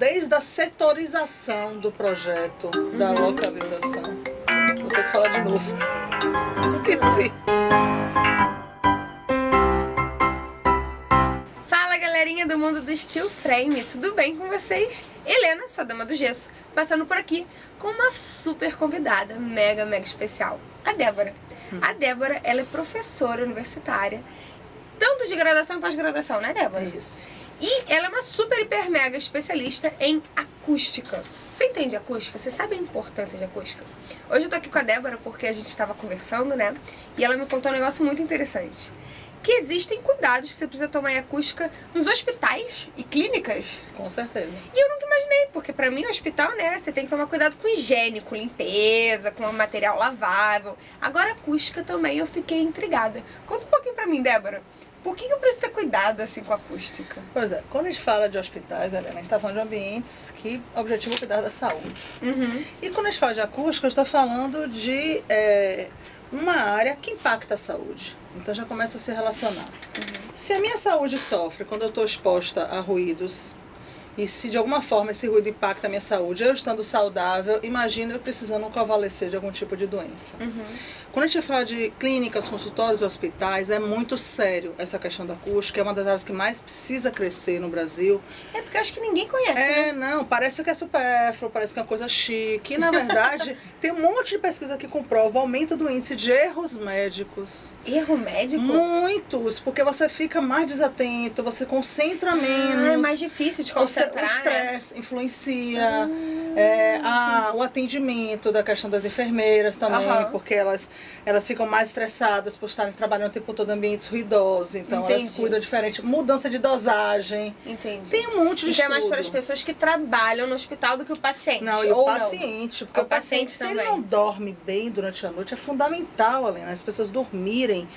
desde a setorização do projeto, da uhum. localização. Vou ter que falar de novo. Esqueci. Fala galerinha do mundo do Steel Frame, tudo bem com vocês? Helena, sua dama do gesso, passando por aqui com uma super convidada, mega, mega especial, a Débora. Hum. A Débora, ela é professora universitária, tanto de graduação e pós-graduação, né Débora? Isso. E ela é uma super, hiper, mega especialista em acústica. Você entende acústica? Você sabe a importância de acústica? Hoje eu tô aqui com a Débora porque a gente estava conversando, né? E ela me contou um negócio muito interessante. Que existem cuidados que você precisa tomar em acústica nos hospitais e clínicas. Com certeza. E eu nunca imaginei, porque pra mim, hospital, né, você tem que tomar cuidado com higiene, com limpeza, com material lavável. Agora, acústica também eu fiquei intrigada. Conta um pouquinho pra mim, Débora. Por que eu preciso ter cuidado assim com a acústica? Pois é, quando a gente fala de hospitais, Helena, a gente está falando de ambientes que o objetivo é cuidar da saúde. Uhum. E quando a gente fala de acústica, eu estou falando de é, uma área que impacta a saúde. Então já começa a se relacionar. Uhum. Se a minha saúde sofre quando eu estou exposta a ruídos e se de alguma forma esse ruído impacta a minha saúde, eu estando saudável, imagina eu precisando convalescer de algum tipo de doença. Uhum. Quando a gente fala de clínicas, consultórios, hospitais, é muito sério essa questão da acústica, é uma das áreas que mais precisa crescer no Brasil. É porque eu acho que ninguém conhece, É, né? não, parece que é supérfluo, parece que é uma coisa chique. E, na verdade, tem um monte de pesquisa que comprova o aumento do índice de erros médicos. Erro médico? Muitos, porque você fica mais desatento, você concentra menos. Ah, é mais difícil de concentrar estresse né? influencia, é, a, o atendimento da questão das enfermeiras também, uhum. porque elas, elas ficam mais estressadas por estarem trabalhando o tempo todo em ambientes ruidosos, então Entendi. elas cuidam diferente. Mudança de dosagem. Entendi. Tem um monte de Então estudo. é mais para as pessoas que trabalham no hospital do que o paciente. Não, e o paciente, não. porque o, o paciente, paciente se ele não dorme bem durante a noite, é fundamental, além as pessoas dormirem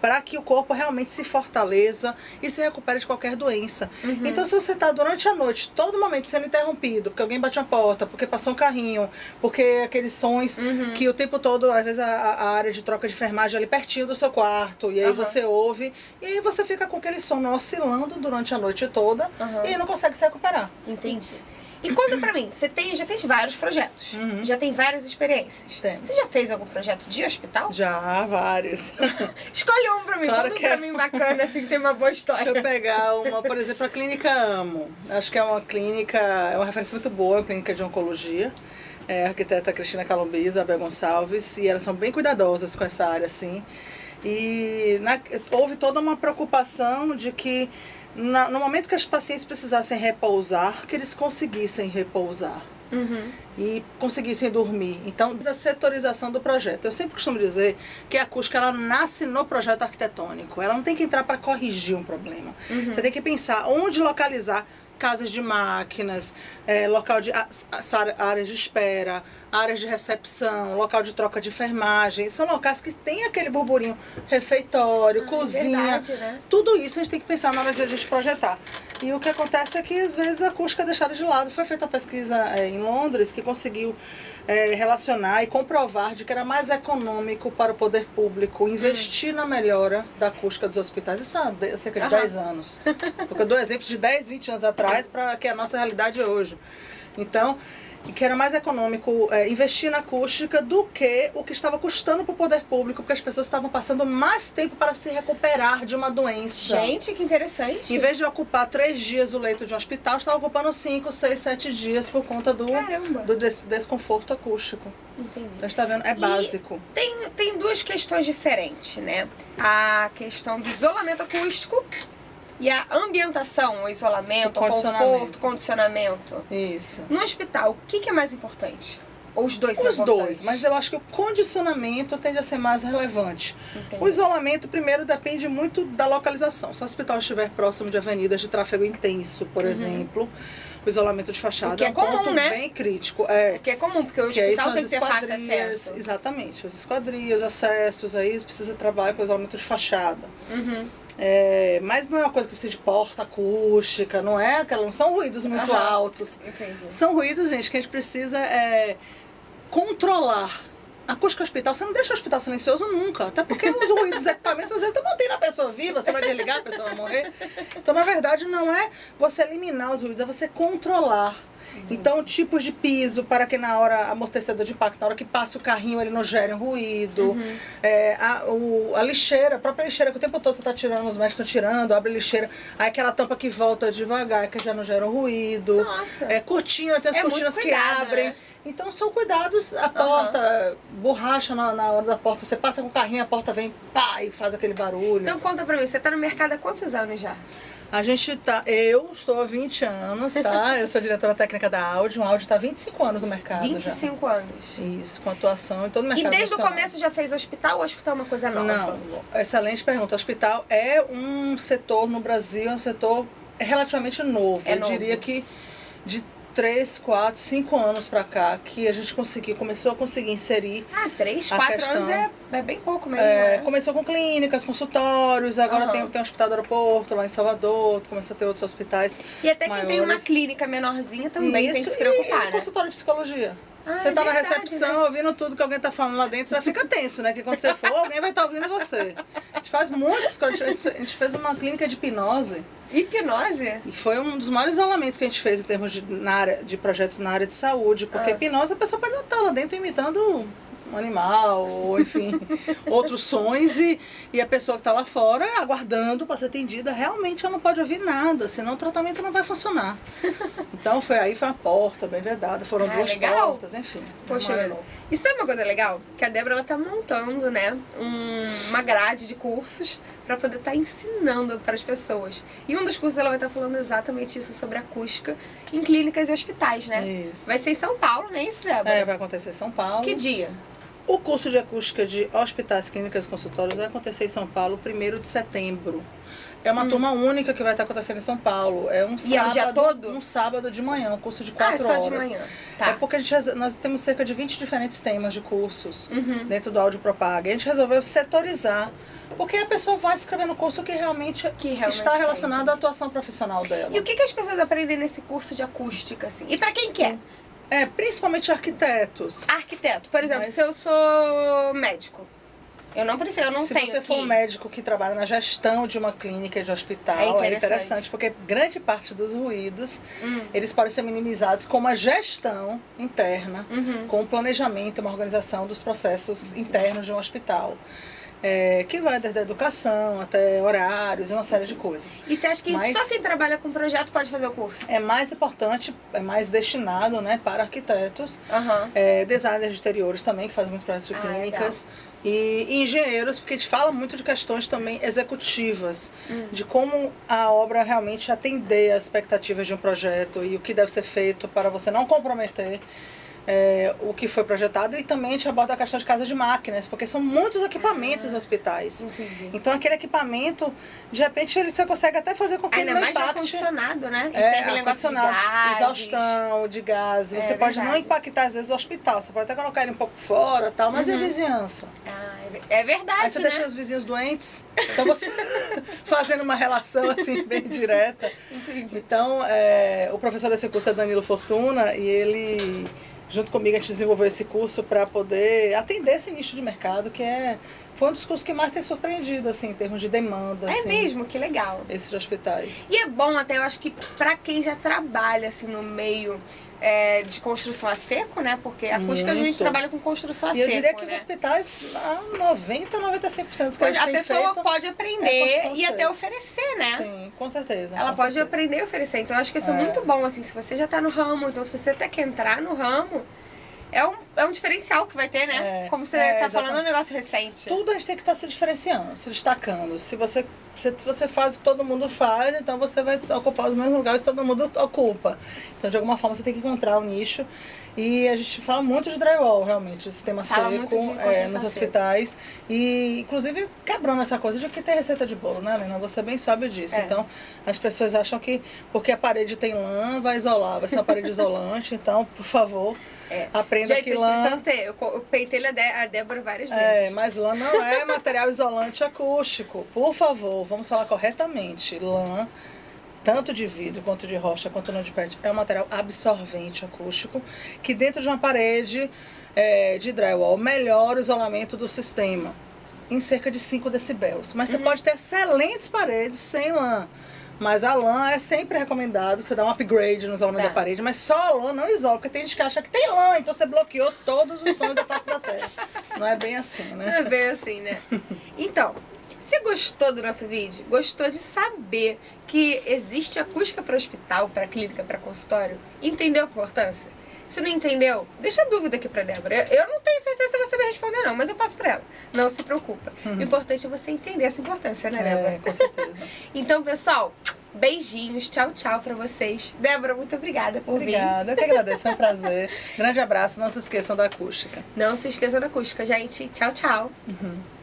para que o corpo realmente se fortaleça e se recupere de qualquer doença. Uhum. Então, se você está durante a noite, todo momento sendo interrompido, porque alguém bate a porta, porque passou um carrinho, porque aqueles sons uhum. que o tempo todo, às vezes, a, a, área de troca de enfermagem é ali pertinho do seu quarto, e aí uhum. você ouve, e aí você fica com aquele sono oscilando durante a noite toda e não consegue se recuperar. Entendi. E conta pra mim, você tem, já fez vários projetos, uhum. já tem várias experiências. Tem. Você já fez algum projeto de hospital? Já, vários. Escolhe um pra mim, claro conta um pra é. mim bacana, assim, que tem uma boa história. Deixa eu pegar uma, por exemplo, a Clínica Amo. Acho que é uma clínica, é uma referência muito boa, uma clínica de oncologia. É, a arquiteta Cristina Calombi, Isabel Gonçalves, e elas são bem cuidadosas com essa área, assim. E na, houve toda uma preocupação de que no momento que as pacientes precisassem repousar, que eles conseguissem repousar. Uhum. E conseguissem dormir. Então, da setorização do projeto. Eu sempre costumo dizer que a acústica ela nasce no projeto arquitetônico. Ela não tem que entrar para corrigir um problema. Uhum. Você tem que pensar onde localizar casas de máquinas, é, local de áreas de espera, áreas de recepção, local de troca de enfermagem. São locais que tem aquele burburinho, refeitório, ah, cozinha. Verdade, né? Tudo isso a gente tem que pensar na hora de a gente projetar. E o que acontece é que às vezes a acústica é deixada de lado. Foi feita uma pesquisa é, em Londres que conseguiu é, relacionar e comprovar de que era mais econômico para o poder público investir hum. na melhora da acústica dos hospitais. Isso há cerca de Aham. 10 anos. Porque eu dou exemplos de 10, 20 anos atrás para que é a nossa realidade hoje. Então, e que era mais econômico é, investir na acústica do que o que estava custando para o poder público, porque as pessoas estavam passando mais tempo para se recuperar de uma doença. Gente, que interessante. Em vez de ocupar três dias o leito de um hospital, estava ocupando cinco, seis, sete dias por conta do, do des desconforto acústico. Entendi. Então, está vendo? É básico. Tem, tem duas questões diferentes, né? A questão do isolamento acústico e a ambientação, o isolamento, o, conforto, condicionamento. Isso. No hospital, o que, que é mais importante? Ou os dois os são importantes? Os dois, mas eu acho que o condicionamento tende a ser mais relevante. Entendi. O isolamento, primeiro, depende muito da localização. Se o hospital estiver próximo de avenidas de tráfego intenso, por uhum. exemplo, o isolamento de fachada que é, é um comum, ponto né? bem crítico. É, que é comum, porque o hospital tem que ter fácil acesso. Exatamente, as esquadrias, acessos, aí precisa trabalhar com isolamento de fachada. Uhum. É, mas não é uma coisa que precisa de porta acústica, não é aquela, não são ruídos muito Aham. altos. Entendi. São ruídos, gente, que a gente precisa é, controlar. Acústica hospital, você não deixa o hospital silencioso nunca. Até porque os ruídos dos equipamentos, às vezes, estão mantendo a pessoa viva, você vai desligar, a pessoa vai morrer. Então, na verdade, não é você eliminar os ruídos, é você controlar. Então, tipos de piso para que na hora, amortecedor de impacto, na hora que passa o carrinho ele não gere um ruído. Uhum. É, a, o- a lixeira, a própria lixeira, que o tempo todo você está tirando, os mestres estão tirando, abre a lixeira, aí aquela tampa que volta devagar, que já não gera um ruído. Nossa. É, cortina, tem as É cortinas que cuidado, abrem. né? Então são cuidados, a porta, borracha na, na hora da porta, você passa com o carrinho, a porta vem, pá, e faz aquele barulho. Então conta pra mim, você tá no mercado há quantos anos já? A gente tá. Eu estou há 20 anos, tá? Eu sou diretora técnica da Audi. O Audi está há 25 anos no mercado. 25 anos. Já. Isso, com atuação em todo o E mercado. desde o nacional. começo já fez hospital ou hospital é uma coisa nova? Não, excelente pergunta. O hospital é um setor no Brasil, é um setor relativamente novo. É Eu novo. diria que de 3, 4, 5 anos pra cá que a gente conseguiu, começou a conseguir inserir Ah, 3, A 4 questão- anos é, é bem pouco mesmo. É, né? começou com clínicas, consultórios, agora Aham. tem, tem um hospital do aeroporto lá em Salvador, começou a ter outros hospitais. E até quem tem uma maiores. clínica menorzinha também tem que Isso, se preocupar, e, né? consultório de psicologia. Ah, você é tá na recepção né? ouvindo tudo que alguém tá falando lá dentro, você fica tenso, né? Que quando você for, alguém vai estar ouvindo você. A gente faz gente fez- A gente fez uma clínica de hipnose Hipnose? e foi um dos maiores isolamentos que a gente fez em termos de, na área, de projetos na área de saúde. Porque Ah. hipnose a pessoa pode estar lá dentro imitando um animal, ou enfim, outros sons, e, e a pessoa que está lá fora aguardando para ser atendida, realmente ela não pode ouvir nada, senão o tratamento não vai funcionar. Então foi aí, foi uma porta bem vedada, foram Ah, duas legal. portas, enfim. Poxa, e sabe uma coisa legal? Que a Débora ela tá montando, né, um- uma grade de cursos para poder estar ensinando para as pessoas. E um dos cursos ela vai estar falando exatamente isso sobre acústica em clínicas e hospitais, né? Isso. Vai ser em São Paulo, não é isso, Débora? É, vai acontecer em São Paulo. Que dia? O curso de acústica de hospitais, clínicas e consultórios vai acontecer em São Paulo 1 de setembro. É uma turma única que vai estar acontecendo em São Paulo. É um Hum. E é o sábado. dia todo? Um sábado de manhã, um curso de Ah, quatro é só horas. de manhã. Tá. É porque a gente, nós temos cerca de 20 diferentes temas de cursos Uhum. dentro do Áudio Propaga. E a gente resolveu setorizar. Porque a pessoa vai escrever no curso que realmente, Que realmente está relacionado à atuação profissional dela. E o que, que as pessoas aprendem nesse curso de acústica, assim? E pra quem quer? É, principalmente arquitetos. Arquiteto, por exemplo, Mas- se eu sou médico, eu não preciso, eu não Se tenho você for que- um médico que trabalha na gestão de uma clínica de hospital, É é interessante. interessante, porque grande parte dos ruídos, Hum. eles podem ser minimizados com uma gestão interna, Uhum. com o planejamento, uma organização dos processos internos de um hospital. É, que vai desde a educação até horários e uma série de coisas. E você acha que Mas- só quem trabalha com projeto pode fazer o curso? É mais importante, é mais destinado né, para arquitetos, Aham. é, designers de exteriores também, que fazem muitos projetos de Ah, clínicas. E, e engenheiros, porque a gente fala muito de questões também executivas, Hum. de como a obra realmente atender às expectativas de um projeto e o que deve ser feito para você não comprometer é, o que foi projetado. E também a gente aborda a questão de casa de máquinas, porque são muitos equipamentos nos hospitais. Entendi. Então aquele equipamento, de repente, ele, você consegue até fazer com que Ainda ele não mais impacte. ar-condicionado, né? É, aquele negócio de exaustão de gás. É Você pode não verdade. impactar, às vezes, o hospital. Você pode até colocar ele um pouco fora tal, mas e a Uhum. vizinhança? Ah, é é verdade, Aí você né? deixa os vizinhos doentes. Então você fazendo uma relação assim bem direta. Entendi. Então, é, o professor desse curso é Danilo Fortuna e ele, junto comigo, a gente desenvolveu esse curso para poder atender esse nicho de mercado, que é, foi um dos cursos que mais tem surpreendido, assim, em termos de demanda. É assim, mesmo, que legal. Esses hospitais. E é bom até, eu acho que pra quem já trabalha assim no meio é, de construção a seco, né? Porque a acústica a gente Muito. trabalha com construção a E eu seco, diria que os né? hospitais, a 90, 95% dos que a Pois a tem pessoa feito... pode é aprender construção e até oferecer, né? Sim, com certeza. Ela com pode certeza. aprender e oferecer. Então, eu acho que isso é. É. muito bom, assim. Se você já tá no ramo, então se você até quer entrar no ramo, é um, é um diferencial que vai ter, né? É. Como você É, tá falando, é um negócio recente. Tudo a gente tem que estar se diferenciando, se destacando. Se você, se você faz o que todo mundo faz, então você vai ocupar os mesmos lugares que todo mundo ocupa. Então, de alguma forma, você tem que encontrar o nicho. E a gente fala muito de drywall, realmente, de sistema Fala seco é, nos hospitais. E, inclusive, quebrando essa coisa de que tem receita de bolo, né, Lena? Você bem sabe disso. É. Então, as pessoas acham que porque a parede tem lã, vai isolar, vai ser uma parede isolante. Então, por favor, É. aprenda Gente, que lã... precisam ter. Eu, peitei a, Dé- a Débora várias É, vezes. mas lã não é material isolante acústico. Por favor, vamos falar corretamente. Lã, tanto de vidro quanto de rocha, quanto não de pet, é um material absorvente acústico que dentro de uma parede é, de drywall melhora o isolamento do sistema em cerca de 5 decibéis. Mas você pode ter excelentes paredes sem lã. Mas a lã é sempre recomendado, você dá um upgrade no isolamento Tá. da parede, mas só a lã não isola, porque tem gente que acha que tem lã, então você bloqueou todos os sons da face da terra. Não é bem assim, Não né? é bem assim, né? Então, você gostou do nosso vídeo? Gostou de saber que existe acústica para hospital, para clínica, para consultório? Entendeu a importância? Se não entendeu, deixa a dúvida aqui pra Débora. Eu eu não tenho certeza se você vai responder, não, mas eu passo pra ela. Não se preocupa. O importante é você entender essa importância, né, Débora? É, com certeza. Então, pessoal, beijinhos, tchau, tchau pra vocês. Débora, muito obrigada por vir. Obrigada, eu que agradeço, foi um prazer. Grande abraço, não se esqueçam da acústica. Não se esqueçam da acústica, gente. Tchau, tchau. Uhum.